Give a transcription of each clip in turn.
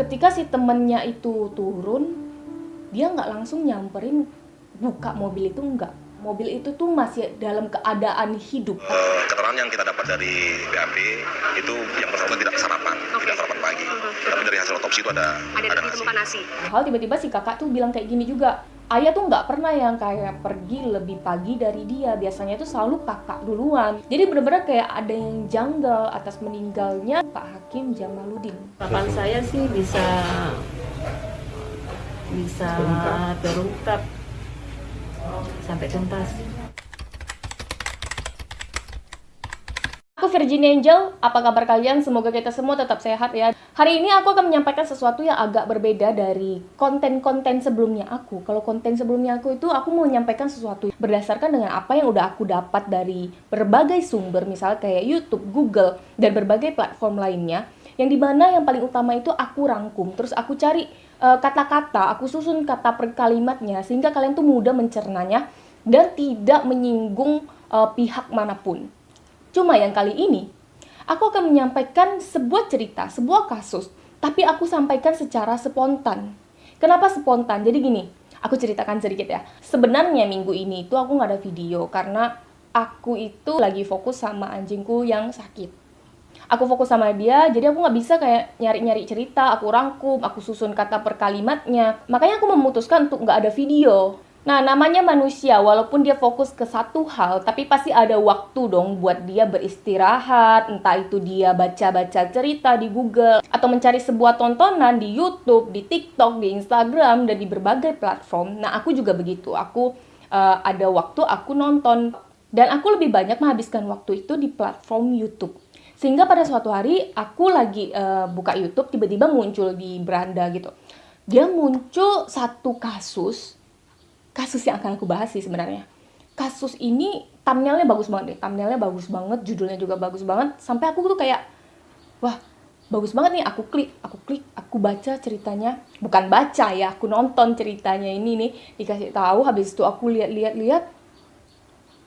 ketika si temennya itu turun dia nggak langsung nyamperin buka mobil itu enggak mobil itu tuh masih dalam keadaan hidup. Eh, keterangan yang kita dapat dari BAP itu yang bersangkutan tidak sarapan, tidak sarapan pagi. Tapi dari hasil otopsi itu ada ada ada ditemukan nasi. hal tiba-tiba si kakak tuh bilang kayak gini juga ayah tuh nggak pernah yang kayak pergi lebih pagi dari dia. Biasanya itu selalu kakak duluan. Jadi bener-bener kayak ada yang janggal atas meninggalnya Pak Hakim Jamaluddin. Harapan saya sih bisa bisa terungkap. Sampai tuntas. Aku Virginia Angel, apa kabar kalian? Semoga kita semua tetap sehat ya. Hari ini aku akan menyampaikan sesuatu yang agak berbeda dari konten-konten sebelumnya aku. Kalau konten sebelumnya aku itu aku mau menyampaikan sesuatu berdasarkan dengan apa yang udah aku dapat dari berbagai sumber, misalnya kayak YouTube, Google, dan berbagai platform lainnya. Yang di mana yang paling utama itu aku rangkum, terus aku cari eh, kata-kata, aku susun kata per kalimatnya sehingga kalian tuh mudah mencernanya dan tidak menyinggung eh, pihak mana pun. Cuma yang kali ini, aku akan menyampaikan sebuah cerita, sebuah kasus, tapi aku sampaikan secara spontan. Kenapa spontan? Jadi gini, aku ceritakan sedikit ya. Sebenarnya minggu ini itu aku nggak ada video karena aku itu lagi fokus sama anjingku yang sakit. Aku fokus sama dia, jadi aku nggak bisa kayak nyari-nyari cerita, aku rangkum, aku susun kata per kalimatnya. Makanya aku memutuskan untuk nggak ada video. Nah, namanya manusia, walaupun dia fokus ke satu hal, tapi pasti ada waktu dong buat dia beristirahat, entah itu dia baca-baca cerita di Google, atau mencari sebuah tontonan di YouTube, di TikTok, di Instagram, dan di berbagai platform. Nah, aku juga begitu. Aku eh, ada waktu, aku nonton. Dan aku lebih banyak menghabiskan waktu itu di platform YouTube. Sehingga pada suatu hari, aku lagi eh, buka YouTube, tiba-tiba muncul di beranda gitu. Dia muncul satu kasus kasus yang akan aku bahas sih sebenarnya. Kasus ini thumbnailnya bagus banget deh, thumbnailnya bagus banget, judulnya juga bagus banget. Sampai aku tuh kayak, wah bagus banget nih, aku klik, aku klik, aku baca ceritanya. Bukan baca ya, aku nonton ceritanya ini nih, dikasih tahu. Habis itu aku lihat-lihat-lihat,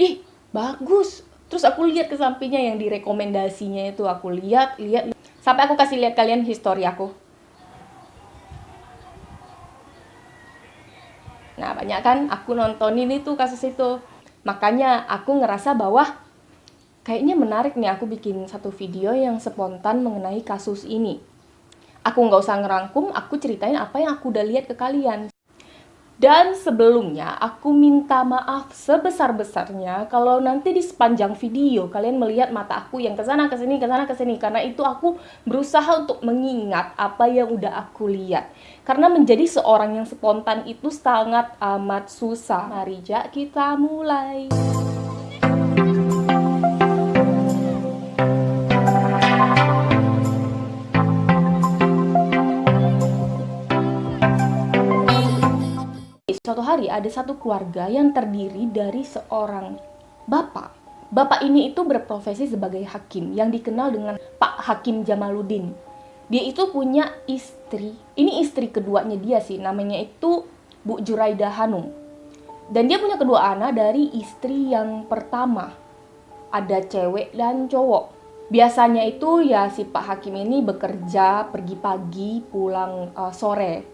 ih bagus. Terus aku lihat ke sampingnya yang direkomendasinya itu aku lihat, lihat, sampai aku kasih lihat kalian histori aku. Nah, banyak kan aku nontonin itu kasus itu. Makanya aku ngerasa bahwa kayaknya menarik nih aku bikin satu video yang spontan mengenai kasus ini. Aku nggak usah ngerangkum, aku ceritain apa yang aku udah lihat ke kalian. Dan sebelumnya, aku minta maaf sebesar-besarnya kalau nanti di sepanjang video kalian melihat mata aku yang ke sana ke sini ke sana ke sini karena itu aku berusaha untuk mengingat apa yang udah aku lihat. Karena menjadi seorang yang spontan itu sangat amat susah. Mari Jak kita mulai. Hari ada satu keluarga yang terdiri dari seorang bapak. Bapak ini itu berprofesi sebagai hakim yang dikenal dengan Pak Hakim Jamaluddin. Dia itu punya istri, ini istri keduanya dia sih, namanya itu Bu Juraida Hanum. Dan dia punya kedua anak dari istri yang pertama. Ada cewek dan cowok. Biasanya itu ya si Pak Hakim ini bekerja pergi pagi, pulang uh, sore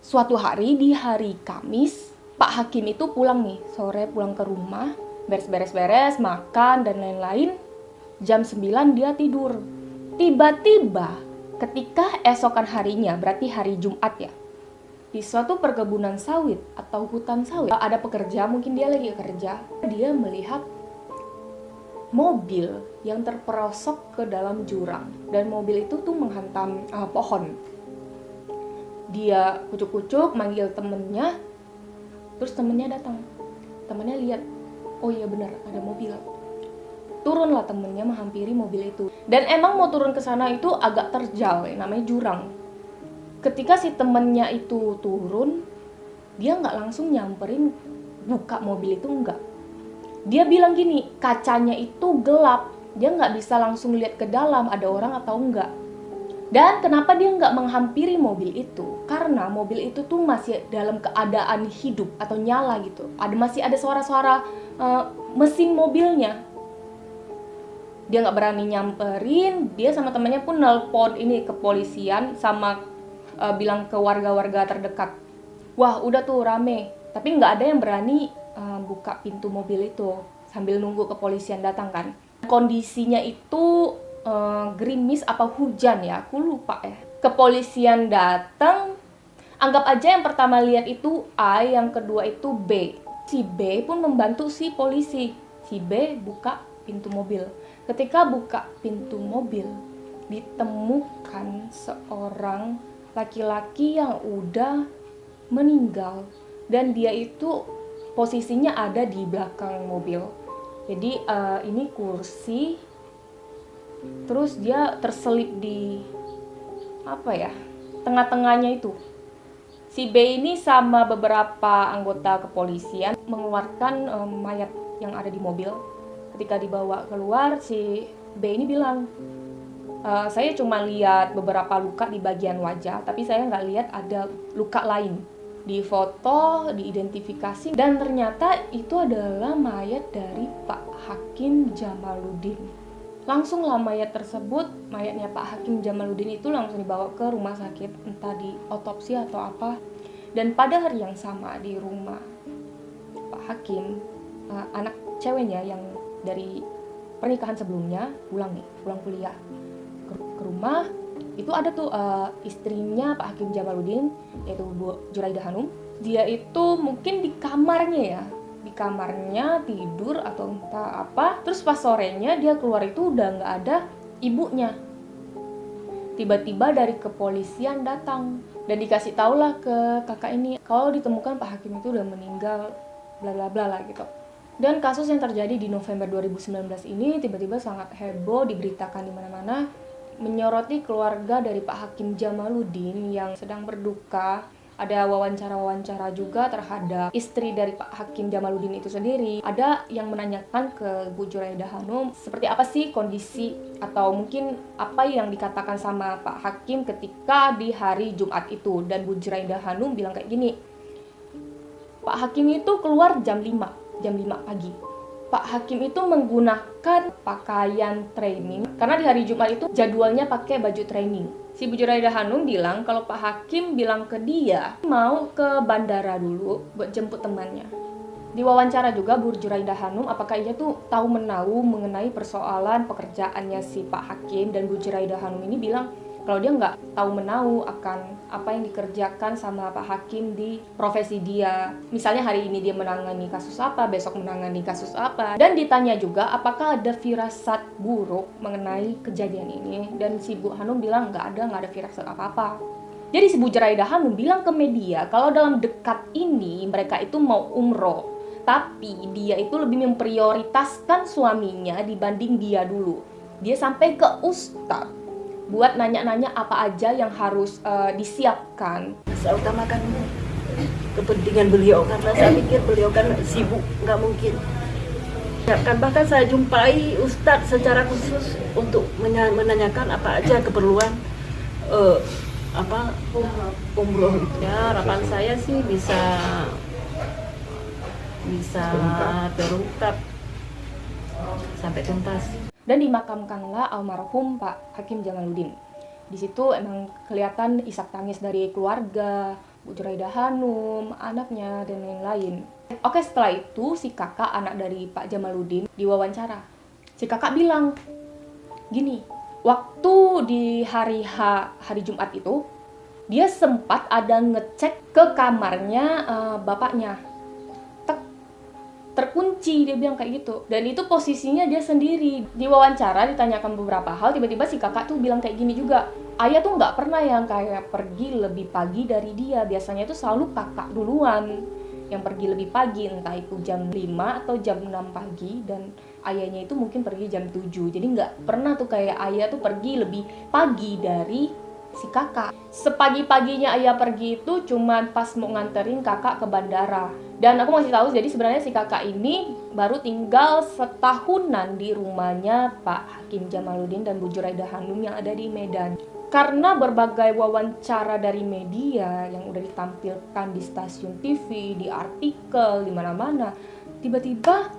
suatu hari di hari Kamis, Pak Hakim itu pulang nih, sore pulang ke rumah, beres-beres-beres, makan dan lain-lain. Jam 9 dia tidur. Tiba-tiba ketika esokan harinya, berarti hari Jumat ya, di suatu perkebunan sawit atau hutan sawit, ada pekerja, mungkin dia lagi kerja, dia melihat mobil yang terperosok ke dalam jurang dan mobil itu tuh menghantam uh, pohon dia kucuk-kucuk manggil temennya terus temennya datang. Temennya lihat oh iya benar ada mobil. Turunlah temennya menghampiri mobil itu. Dan emang mau turun ke sana itu agak terjal ya, namanya jurang. Ketika si temennya itu turun dia nggak langsung nyamperin buka mobil itu enggak dia bilang gini kacanya itu gelap dia nggak bisa langsung lihat ke dalam ada orang atau enggak dan kenapa dia nggak menghampiri mobil itu? Karena mobil itu tuh masih dalam keadaan hidup atau nyala gitu. Ada masih ada suara-suara uh, mesin mobilnya. Dia nggak berani nyamperin. Dia sama temannya pun nelpon ini kepolisian sama eh, bilang ke warga-warga terdekat wah udah tuh rame tapi nggak ada yang berani eh, buka pintu mobil itu sambil nunggu kepolisian datang kan kondisinya itu eh, gerimis apa hujan ya aku lupa ya. Kepolisian datang anggap aja yang pertama lihat itu A yang kedua itu B. Si B pun membantu si polisi. Si B buka pintu mobil. Ketika buka pintu mobil ditemukan seorang laki-laki yang udah meninggal. Dan dia itu posisinya ada di belakang mobil. Jadi eh, ini kursi terus dia terselip di apa ya? Tengah-tengahnya itu. Si B ini sama beberapa anggota kepolisian mengeluarkan eh, mayat yang ada di mobil. Ketika dibawa keluar si B ini bilang, "Eh, saya cuma lihat beberapa luka di bagian wajah, tapi saya nggak lihat ada luka lain. Di foto, diidentifikasi, dan ternyata itu adalah mayat dari Pak Hakim Jamaluddin. Langsung lah mayat tersebut, mayatnya Pak Hakim Jamaluddin itu langsung dibawa ke rumah sakit, entah di otopsi atau apa. Dan pada hari yang sama di rumah Pak Hakim, eh, anak ceweknya yang dari pernikahan sebelumnya pulang nih, pulang kuliah ke, ke rumah itu ada tuh eh, istrinya Pak Hakim Jamaluddin yaitu Bu Juraida Hanum dia itu mungkin di kamarnya ya di kamarnya tidur atau entah apa terus pas sorenya dia keluar itu udah nggak ada ibunya tiba-tiba dari kepolisian datang dan dikasih taulah ke kakak ini kalau ditemukan Pak Hakim itu udah meninggal bla bla bla lah gitu dan kasus yang terjadi di November 2019 ini tiba-tiba sangat heboh diberitakan di mana-mana menyoroti keluarga dari Pak Hakim Jamaluddin yang sedang berduka. Ada wawancara-wawancara juga terhadap istri dari Pak Hakim Jamaluddin itu sendiri. Ada yang menanyakan ke Bu Juraida Hanum seperti apa sih kondisi atau mungkin apa yang dikatakan sama Pak Hakim ketika di hari Jumat itu. Dan Bu Juraida Hanum bilang kayak gini, Pak Hakim itu keluar jam 5, jam 5 pagi. Pak Hakim itu menggunakan pakaian training karena di hari Jumat itu jadwalnya pakai baju training. Si Bu Juraida Hanum bilang kalau Pak Hakim bilang ke dia mau ke bandara dulu buat jemput temannya. Di wawancara juga Bu Juraida Hanum apakah ia tuh tahu menahu mengenai persoalan pekerjaannya si Pak Hakim dan Bu Juraida Hanum ini bilang kalau dia nggak tahu menahu akan apa yang dikerjakan sama Pak Hakim di profesi dia. Misalnya hari ini dia menangani kasus apa, besok menangani kasus apa. Dan ditanya juga apakah ada firasat buruk mengenai kejadian ini. Dan si Bu Hanum bilang nggak ada, nggak ada firasat apa-apa. Jadi si Bu Jeraida Hanum bilang ke media kalau dalam dekat ini mereka itu mau umroh. Tapi dia itu lebih memprioritaskan suaminya dibanding dia dulu. Dia sampai ke ustadz buat nanya-nanya apa aja yang harus uh, disiapkan. Saya utamakan kepentingan beliau karena saya pikir beliau kan sibuk, nggak mungkin. Ya, kan bahkan saya jumpai Ustadz secara khusus untuk menanyakan apa aja keperluan eh, apa umroh. Ya harapan saya sih bisa bisa terungkap sampai tuntas. Dan dimakamkanlah almarhum Pak Hakim Jamaluddin. Di situ emang kelihatan isak tangis dari keluarga, Bu Juraida Hanum, anaknya, dan lain-lain. Oke, setelah itu si kakak anak dari Pak Jamaluddin diwawancara. Si kakak bilang, gini, waktu di hari H, hari Jumat itu, dia sempat ada ngecek ke kamarnya eh, bapaknya terkunci dia bilang kayak gitu. Dan itu posisinya dia sendiri. Di wawancara ditanyakan beberapa hal tiba-tiba si kakak tuh bilang kayak gini juga. Ayah tuh nggak pernah yang kayak pergi lebih pagi dari dia. Biasanya itu selalu kakak duluan yang pergi lebih pagi entah itu jam 5 atau jam 6 pagi. Dan ayahnya itu mungkin pergi jam 7 jadi nggak pernah tuh kayak ayah tuh pergi lebih pagi dari si kakak. Sepagi-paginya ayah pergi itu cuman pas mau nganterin kakak ke bandara dan aku masih tahu jadi sebenarnya si kakak ini baru tinggal setahunan di rumahnya Pak Hakim Jamaluddin dan Bu Juraida Hanum yang ada di Medan karena berbagai wawancara dari media yang udah ditampilkan di stasiun TV, di artikel, di mana-mana, tiba-tiba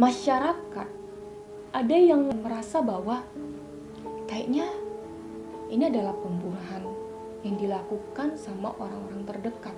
masyarakat ada yang merasa bahwa kayaknya ini adalah pembunuhan yang dilakukan sama orang-orang terdekat.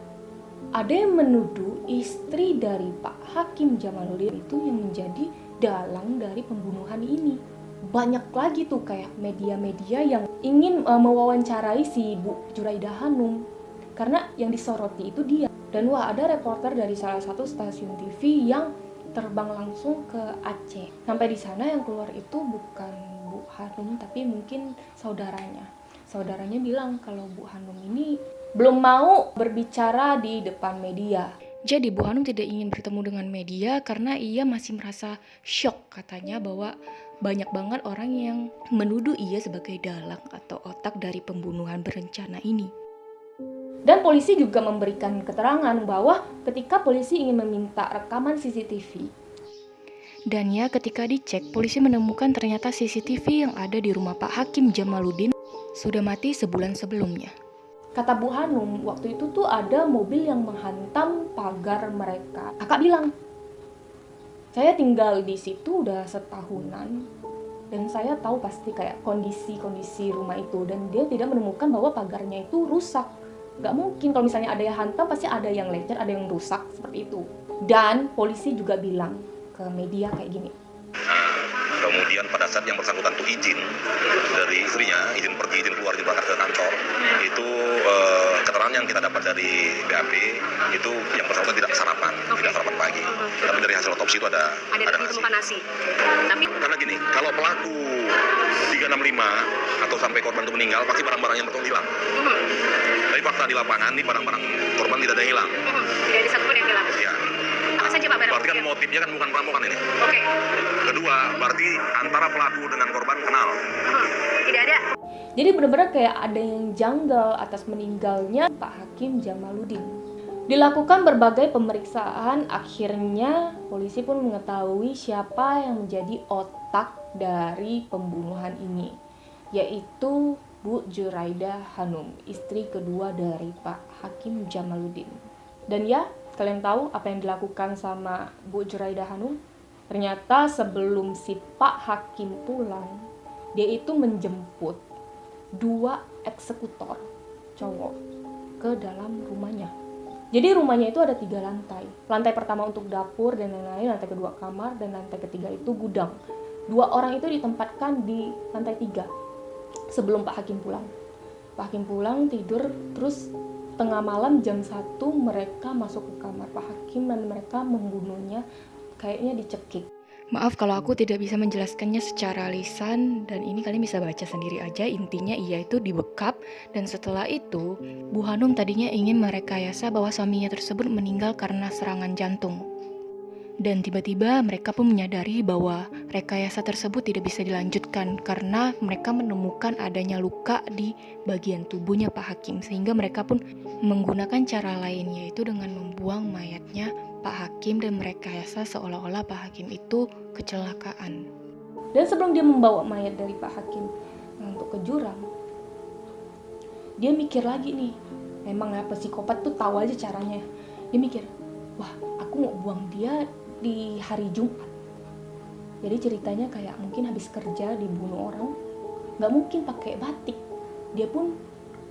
Ada yang menuduh istri dari Pak Hakim Jamaluddin itu yang menjadi dalang dari pembunuhan ini. Banyak lagi tuh kayak media-media yang ingin uh, mewawancarai si Bu Juraida Hanum karena yang disoroti itu dia. Dan wah ada reporter dari salah satu stasiun TV yang terbang langsung ke Aceh. Sampai di sana yang keluar itu bukan Bu Hanum tapi mungkin saudaranya. Saudaranya bilang kalau Bu Hanum ini belum mau berbicara di depan media. Jadi Bu Hanum tidak ingin bertemu dengan media karena ia masih merasa shock katanya bahwa banyak banget orang yang menuduh ia sebagai dalang atau otak dari pembunuhan berencana ini. Dan polisi juga memberikan keterangan bahwa ketika polisi ingin meminta rekaman CCTV, dan ya ketika dicek, polisi menemukan ternyata CCTV yang ada di rumah Pak Hakim Jamaluddin sudah mati sebulan sebelumnya. Kata Bu Hanum, waktu itu tuh ada mobil yang menghantam pagar mereka. Kakak bilang, saya tinggal di situ udah setahunan dan saya tahu pasti kayak kondisi-kondisi rumah itu dan dia tidak menemukan bahwa pagarnya itu rusak. Nggak mungkin kalau misalnya ada yang hantam pasti ada yang lecet ada yang rusak seperti itu. Dan polisi juga bilang ke media kayak gini. Kemudian pada saat yang bersangkutan itu izin dari istrinya kita dapat dari BAP itu yang bersangkutan tidak sarapan tidak sarapan pagi. Tapi dari hasil otopsi itu ada ada ada nasi. nasi. Tapi karena gini kalau pelaku 365 atau sampai korban itu meninggal pasti barang-barang yang betul hilang. Mhm, tapi fakta di lapangan di barang-barang korban tidak ada yang hilang. Mhm, tidak ada satupun yang hilang. Ya apa saja pak barang berarti kan motifnya kan bukan perampokan ini. Oke. Kedua berarti antara pelaku dengan korban kenal. Ada jadi benar-benar kayak ada yang janggal atas meninggalnya Pak Hakim Jamaluddin Dilakukan berbagai pemeriksaan, akhirnya polisi pun mengetahui siapa yang menjadi otak dari pembunuhan ini, yaitu Bu Juraida Hanum, istri kedua dari Pak Hakim Jamaluddin. Dan ya, kalian tahu apa yang dilakukan sama Bu Juraida Hanum? Ternyata sebelum si Pak Hakim pulang, dia itu menjemput dua eksekutor cowok ke dalam rumahnya. Jadi rumahnya itu ada tiga lantai. Lantai pertama untuk dapur dan lain-lain, lantai kedua kamar, dan lantai ketiga itu gudang. Dua orang itu ditempatkan di lantai tiga sebelum Pak Hakim pulang. Pak Hakim pulang tidur, terus tengah malam jam 1 mereka masuk ke kamar Pak Hakim dan mereka membunuhnya kayaknya dicekik. Maaf kalau aku tidak bisa menjelaskannya secara lisan dan ini kalian bisa baca sendiri aja intinya ia itu dibekap dan setelah itu Bu Hanum tadinya ingin merekayasa bahwa suaminya tersebut meninggal karena serangan jantung. Dan tiba-tiba mereka pun menyadari bahwa rekayasa tersebut tidak bisa dilanjutkan karena mereka menemukan adanya luka di bagian tubuhnya Pak Hakim sehingga mereka pun menggunakan cara lain yaitu dengan membuang mayatnya Pak Hakim dan merekayasa seolah-olah Pak Hakim itu kecelakaan. Dan sebelum dia membawa mayat dari Pak Hakim untuk ke jurang, dia mikir lagi nih, memang ya psikopat tuh tahu aja caranya. Dia mikir, wah aku mau buang dia di hari Jumat. Jadi ceritanya kayak mungkin habis kerja dibunuh orang, nggak mungkin pakai batik. Dia pun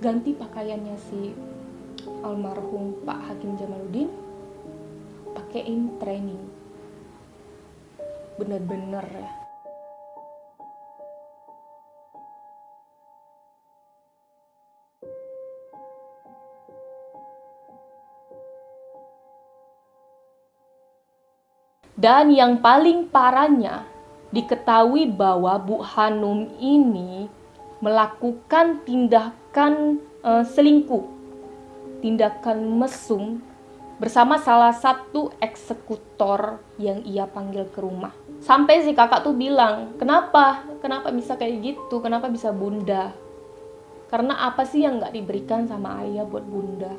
ganti pakaiannya si almarhum Pak Hakim Jamaluddin pakein training. Bener-bener ya. Dan yang paling parahnya diketahui bahwa Bu Hanum ini melakukan tindakan eh, selingkuh tindakan mesum bersama salah satu eksekutor yang ia panggil ke rumah. Sampai si kakak tuh bilang, kenapa? Kenapa bisa kayak gitu? Kenapa bisa bunda? Karena apa sih yang nggak diberikan sama ayah buat bunda?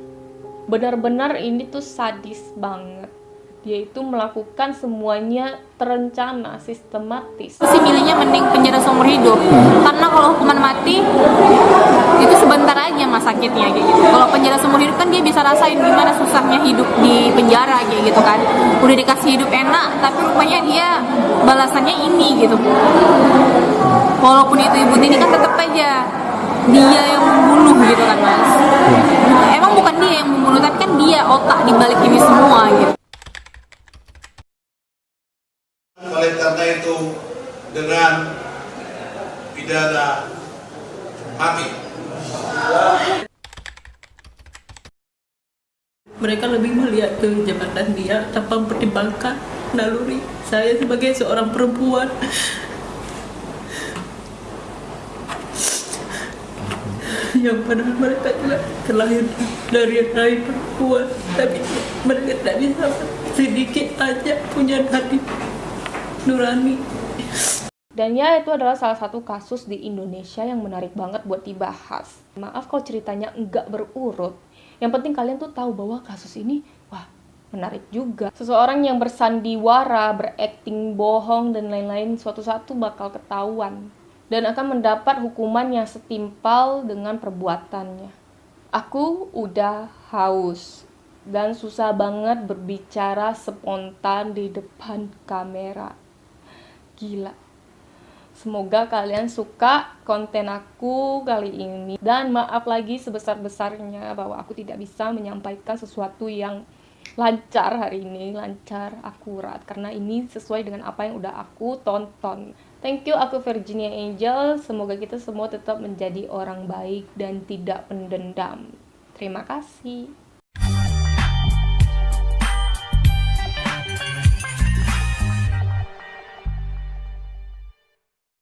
Benar-benar ini tuh sadis banget. Dia itu melakukan semuanya terencana, sistematis. sih milihnya mending penjara seumur hidup. Karena kalau hukuman mati itu sebentar aja mas sakitnya kayak gitu. Kalau penjara seumur hidup kan dia bisa rasain gimana susahnya hidup di penjara kayak gitu kan. Udah dikasih hidup enak tapi rupanya dia balasannya ini gitu. Walaupun itu ibu ini kan tetap aja dia yang membunuh gitu kan mas. Emang bukan dia yang membunuh tapi kan dia otak di balik ini semua gitu Oleh karena itu dengan pidana mati. Mereka lebih melihat ke jabatan dia tanpa mempertimbangkan naluri saya sebagai seorang perempuan. Yang padahal mereka juga terlahir dari rahim perempuan tapi mereka tidak bisa sedikit aja punya hati nurani Dan ya itu adalah salah satu kasus di Indonesia yang menarik banget buat dibahas. Maaf kalau ceritanya enggak berurut. Yang penting kalian tuh tahu bahwa kasus ini wah menarik juga. Seseorang yang bersandiwara, berakting bohong dan lain-lain suatu saat tuh bakal ketahuan dan akan mendapat hukuman yang setimpal dengan perbuatannya. Aku udah haus dan susah banget berbicara spontan di depan kamera. Gila. Semoga kalian suka konten aku kali ini. Dan maaf lagi sebesar-besarnya bahwa aku tidak bisa menyampaikan sesuatu yang lancar hari ini, lancar, akurat. Karena ini sesuai dengan apa yang udah aku tonton. Thank you, aku Virginia Angel. Semoga kita semua tetap menjadi orang baik dan tidak pendendam. Terima kasih.